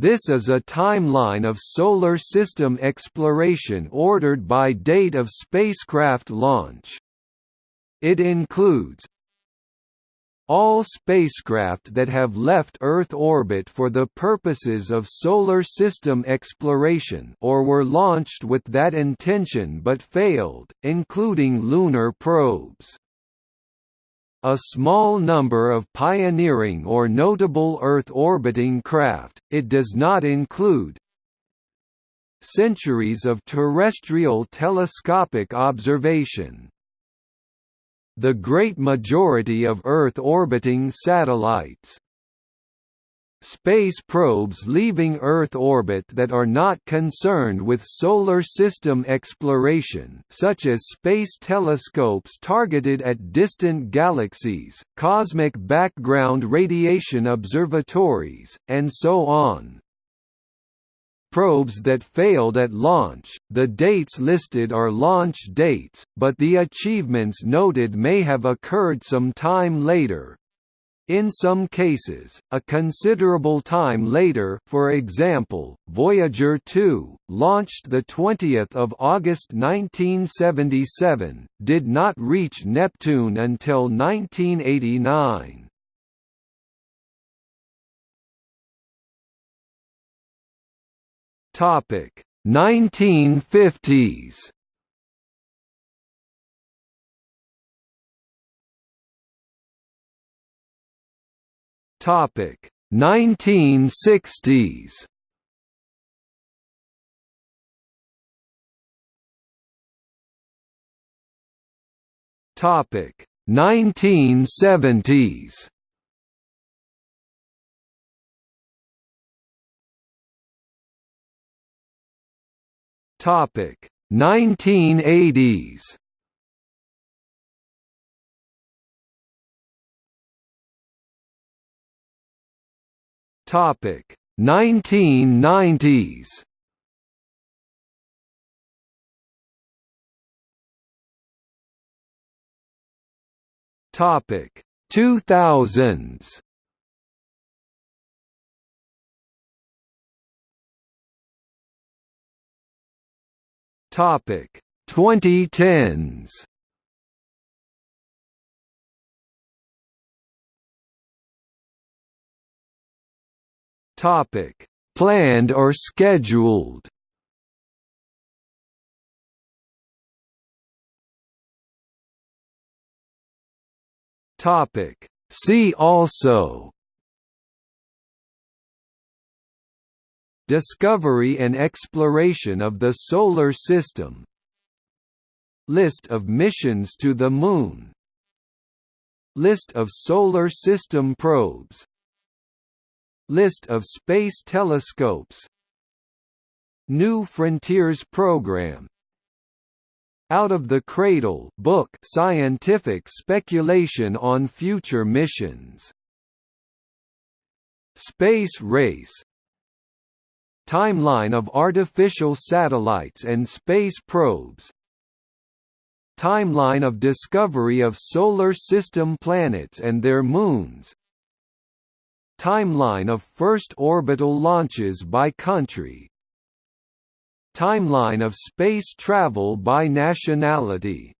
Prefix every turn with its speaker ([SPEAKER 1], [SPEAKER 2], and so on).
[SPEAKER 1] This is a timeline of Solar System exploration ordered by date of spacecraft launch. It includes all spacecraft that have left Earth orbit for the purposes of solar system exploration or were launched with that intention but failed, including lunar probes. A small number of pioneering or notable Earth orbiting craft, it does not include centuries of terrestrial telescopic observation, the great majority of Earth-orbiting satellites. Space probes leaving Earth orbit that are not concerned with solar system exploration such as space telescopes targeted at distant galaxies, cosmic background radiation observatories, and so on probes that failed at launch. The dates listed are launch dates, but the achievements noted may have occurred some time later. In some cases, a considerable time later for example, Voyager 2, launched 20 August 1977, did not reach Neptune until 1989. Topic 1950s. Topic 1960s. Topic 1970s. Topic 1980s. Topic 1990s. Topic 2000s. Topic 2010s. Topic planned or scheduled. Topic See also. Discovery and exploration of the Solar System. List of missions to the Moon. List of Solar System probes List of space telescopes. New Frontiers program. Out of the Cradle book scientific speculation on future missions. Space Race. Timeline of artificial satellites and space probes. Timeline of discovery of Solar System planets and their moons Timeline of first orbital launches by country Timeline of space travel by nationality